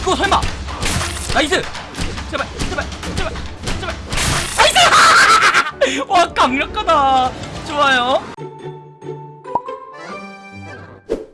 이거 설마. 나이스. 제발 제발 제발 제발. 나이스! 와 강력하다. 좋아요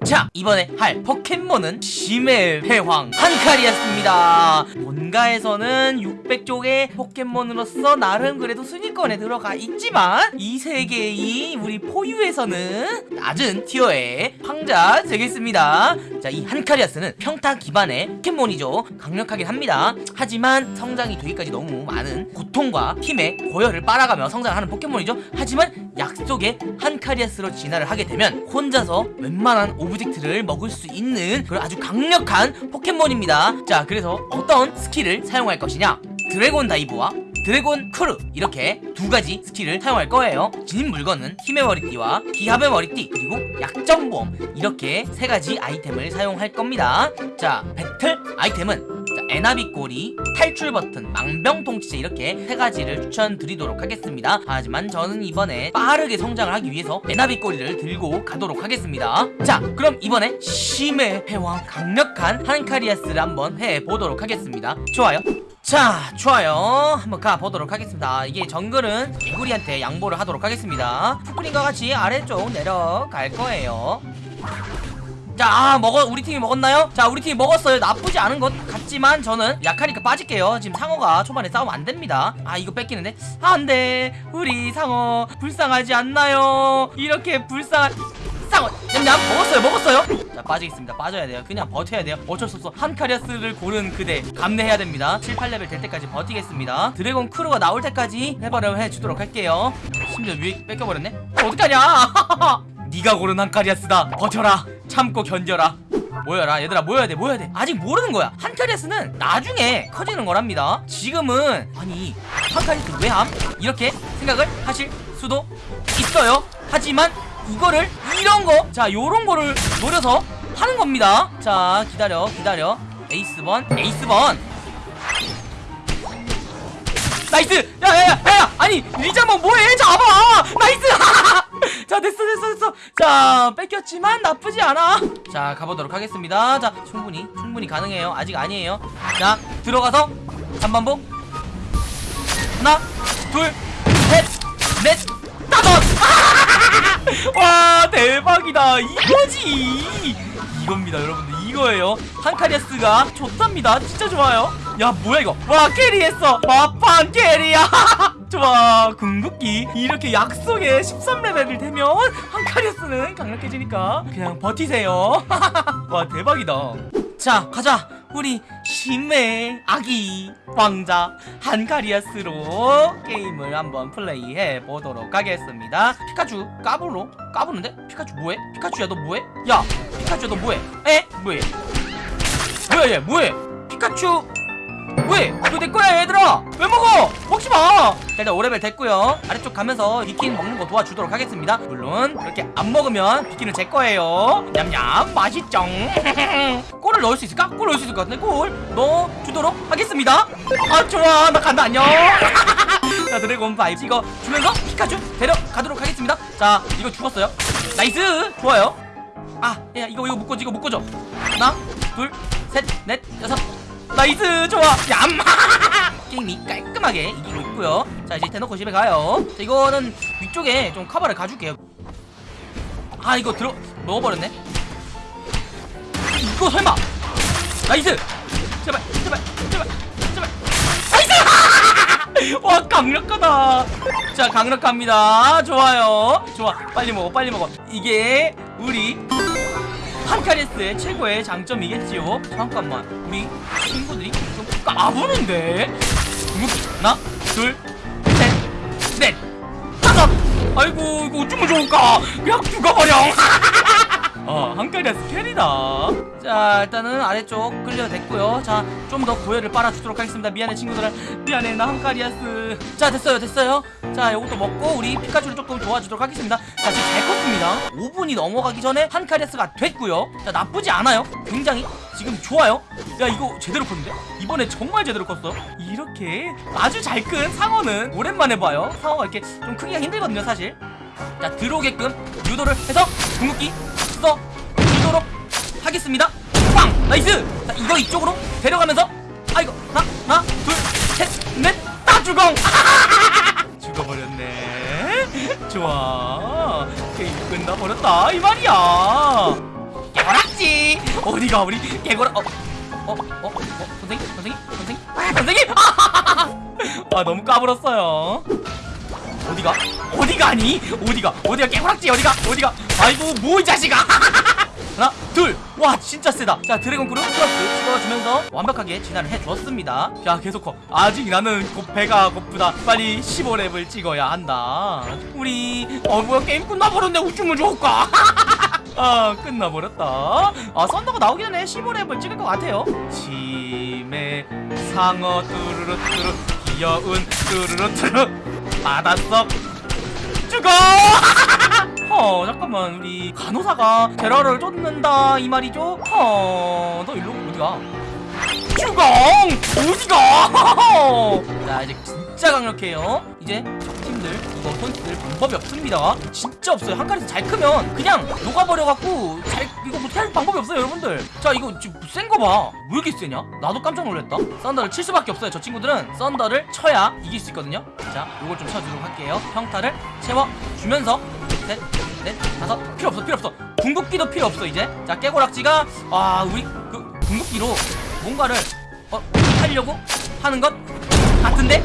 자 이번에 할 포켓몬은 심해 회황 한칼이었습니다. 본가에서는 600쪽의 포켓몬으로서 나름 그래도 순위권에 들어가 있지만 이 세계의 우리 포유에서는 낮은 티어의 황자 되겠습니다. 자 이 한카리아스는 평타 기반의 포켓몬이죠. 강력하긴 합니다. 하지만 성장이 되기까지 너무 많은 고통과 팀의 고혈을 빨아가며 성장하는 포켓몬이죠. 하지만 약속의 한카리아스로 진화를 하게 되면 혼자서 웬만한 object를 먹을 수 있는 그런 아주 강력한 포켓몬입니다. 자 그래서 어떤 스킬을 사용할 것이냐? 드래곤 다이브와 드래곤 크루. 이렇게 두 가지 스킬을 사용할 거예요. 지닌 물건은 힘의 머리띠와 기합의 머리띠 그리고 약점 보험. 이렇게 세 가지 아이템을 사용할 겁니다. 자 배틀 아이템은 자, 에나비 꼬리, 탈출 버튼, 망병통치제 이렇게 세 가지를 추천드리도록 하겠습니다. 하지만 저는 이번에 빠르게 성장을 하기 위해서 에나비 꼬리를 들고 가도록 하겠습니다. 자 그럼 이번에 심해 패왕 강력한 한카리아스를 한번 해보도록 하겠습니다. 좋아요. 자 좋아요. 한번 가보도록 하겠습니다. 이게 정글은 개구리한테 양보를 하도록 하겠습니다. 푸크린과 같이 아래쪽 내려갈 거예요 자 아, 먹어 우리 팀이 먹었나요? 자 우리 팀이 먹었어요. 나쁘지 않은 것 같지만 저는 약하니까 빠질게요. 지금 상어가 초반에 싸우면 안 됩니다. 아 이거 뺏기는데? 아, 안돼. 우리 상어 불쌍하지 않나요? 이렇게 불쌍한 상어. 냠냠 먹었어요 먹었어요. 자 빠지겠습니다. 빠져야 돼요. 그냥 버텨야 돼요. 어쩔 수 없어. 한카리아스를 고른 그대 감내해야 됩니다. 7, 8레벨 될 때까지 버티겠습니다. 드래곤 크루가 나올 때까지 해버려 해주도록 할게요. 심지어 위에 뺏겨버렸네? 어, 어떡하냐? 네가 고른 한카리아스다. 버텨라 참고 견뎌라. 모여라. 얘들아 모여야 돼 모여야 돼. 아직 모르는 거야. 한카리아스는 나중에 커지는 거랍니다. 지금은 아니 한카리아스 왜함? 이렇게 생각을 하실 수도 있어요. 하지만 이거를 이런 거자 요런 거를 노려서 하는 겁니다. 자 기다려 기다려. 에이스번 에이스번. nice! 야야야야! 아니 리자몽 뭐해? 잡아! nice 자 됐어 됐어 됐어. 자 뺏겼지만 나쁘지 않아. 자 가보도록 하겠습니다. 자 충분히 충분히 가능해요. 아직 아니에요. 자 들어가서 잠반복 하나 둘셋넷 다섯. 와 대박이다. 이거지. 이겁니다 여러분들. 이거예요. 한카리아스가 좋답니다. 진짜 좋아요. 야 뭐야 이거? 와 캐리했어. 와판 캐리야 좋아 궁극기. 이렇게 약속에 13레벨이 되면 한카리아스는 강력해지니까 그냥 버티세요. 와 대박이다. 자 가자. 우리 심해 아기 왕자 한카리아스로 게임을 한번 플레이해 보도록 하겠습니다. 피카츄 까불로 까부는데? 피카츄 뭐해? 피카츄야 너 뭐해? 야 피카츄 너 뭐해? 에? 뭐해? 뭐야 얘 뭐해? 피카츄 왜? 이거 내 거야 얘들아! 왜 먹어? 먹지 마! 일단 5레벨 됐고요. 아래쪽 가면서 비퀸 먹는 거 도와주도록 하겠습니다. 물론 이렇게 안 먹으면 비퀸은 제 거예요. 냠냠 맛있죠? 골을 넣을 수 있을까? 골 넣을 수 있을 것 같은데 골 넣어주도록 하겠습니다. 아 좋아. 나 간다 안녕. 자 드래곤 다이브 이거 주면서 피카츄 데려가도록 하겠습니다. 자 이거 죽었어요. nice! 좋아요. 아 야, 이거 이거 묶어줘 이거 묶어줘. 하나 둘 셋 넷 여섯 nice 좋아. 얌. 게임이 깔끔하게 이기고 있고요. 자 이제 대놓고 집에 가요. 자 이거는 위쪽에 좀 커버를 가줄게요. 아 이거 들어 넣어버렸네. 이거 설마. nice. 제발 제발 제발 제발. nice! 와 강력하다. 자 강력합니다. 좋아요. 좋아. 빨리 먹어 빨리 먹어. 이게 우리 한카리아스의 최고의 장점이겠지요. 잠깐만 우리 친구들이 좀 까부는데? 하나 둘셋넷 다섯! 아이고 이거 어쩌면 좋을까? 그냥 죽어버려 어 한카리아스 캐리다. 자 일단은 아래쪽 끌려댔고요. 자 좀 더 고열을 빨아주도록 하겠습니다. 미안해 친구들아. 미안해 나 한카리아스. 자 됐어요 됐어요. 자 요것도 먹고 우리 피카츄를 조금 도와주도록 하겠습니다. 자 지금 잘 컸습니다. 5분이 넘어가기 전에 한카리아스가 됐고요. 자 나쁘지 않아요. 굉장히 지금 좋아요. 야 이거 제대로 컸는데? 이번에 정말 제대로 컸어. 이렇게 아주 잘 큰 상어는 오랜만에 봐요. 상어가 이렇게 좀 크기가 힘들거든요 사실. 자 들어오게끔 유도를 해서 궁극기 써 주도록 하겠습니다. 빵! nice! 자 이거 이쪽으로 데려가면서 아이고 하나 하나 둘셋넷다 죽어 죽어버렸네. 좋아. 게임 끝나버렸다 이 말이야. 깨고락지. 어디가 우리 깨고락 어, 어, 어, 어, 선생님, 선생님, 선생님, 선생님! 아, 너무 까불었어요. 어디가? 어디가 아니? 어디가? 어디가 깨고락지? 어디가? 어디가? 아이고, 뭐 이 자식아! 하나, 둘, 와, 진짜 세다. 자, 드래곤 크루 플러스 찍어주면서 완벽하게 진화를 해주었습니다. 자, 계속 커. 아직 나는 곧 배가 고프다. 빨리 15렙을 찍어야 한다. 우리, 어, 뭐야, 게임 끝나버렸네. 우쭈물 좋을까? 아 끝나버렸다 아 썬더가 나오기 전에 15렙을 찍을 것 같아요 치매 상어 뚜루루 뚜루 귀여운 뚜루루 뚜루 받았어. 죽어! 어 잠깐만 우리 간호사가 테러를 쫓는다 이 말이죠? 어너 일로 어디가 죽어 어디가. 자 이제 진짜 강력해요. 이제 적팀들 이거 선수들 방법이 없습니다. 진짜 없어요. 한 칸에서 잘 크면 그냥 녹아버려갖고 잘 이거 못할 방법이 없어요 여러분들. 자 이거 지금 센 거 봐 왜 이렇게 세냐? 나도 깜짝 놀랐다. 썬더를 칠 수밖에 없어요 저 친구들은. 썬더를 쳐야 이길 수 있거든요. 자 이걸 좀 쳐주도록 할게요. 평타를 채워주면서 셋, 넷, 다섯. 필요 없어 필요 없어. 궁극기도 필요 없어 이제. 자 깨고락지가 아 우리 그 궁극기로 뭔가를 어 하려고 하는 것 같은데?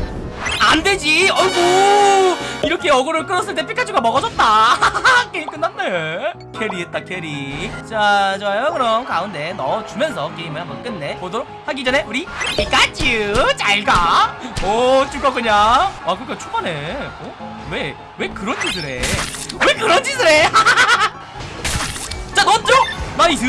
안 되지! 어이구! 이렇게 어그로를 끌었을 때 피카츄가 먹어줬다! 게임 끝났네! carry했다 carry. 자 좋아요. 그럼 가운데 넣어주면서 게임을 한번 끝내 보도록 하기 전에 우리 피카츄 잘 가 오 죽어 그냥. 아 그니까 초반에 어? 왜, 왜 그런 짓을 해? 왜 그런 짓을 해? 자 넣었죠? 나이스!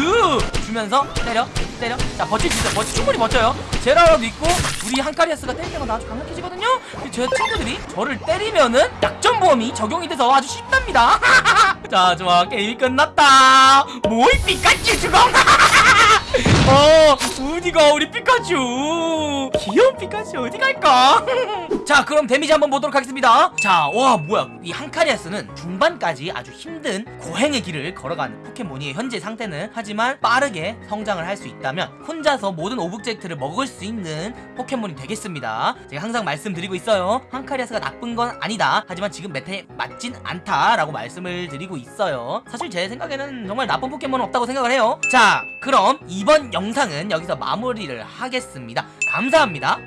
주면서 때려 때려. 자수 있어요 버티 충분히 버텨요. 제라라도 있고 우리 한카리아스가 때릴 때마다 아주 강력해지거든요? 제 친구들이 저를 때리면은 약점보험이 적용이 돼서 아주 쉽답니다. 자 좋아. 게임이 끝났다. 모이 피카츄 죽어 어 어디가 우리 피카츄. 귀여운 피카츄 어디 갈까? 자 그럼 데미지 한번 보도록 하겠습니다. 자 와 뭐야. 이 한카리아스는 중반까지 아주 힘든 고행의 길을 걸어가는 포켓몬이 현재 상태는 하지만 빠르게 성장을 할 수 있다면 혼자서 모든 object를 먹을 수 있는 포켓몬이 되겠습니다. 제가 항상 말씀드리고 있어요. 한카리아스가 나쁜 건 아니다. 하지만 지금 meta에 맞진 않다라고 말씀을 드리고 있어요. 사실 제 생각에는 정말 나쁜 포켓몬은 없다고 생각을 해요. 자 그럼 이번 영상은 여기서 마무리를 하겠습니다. 감사합니다